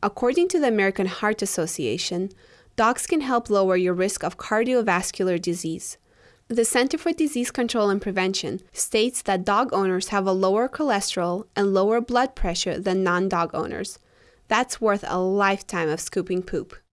According to the American Heart Association, dogs can help lower your risk of cardiovascular disease. The Center for Disease Control and Prevention states that dog owners have a lower cholesterol and lower blood pressure than non dog owners. That's worth a lifetime of scooping poop.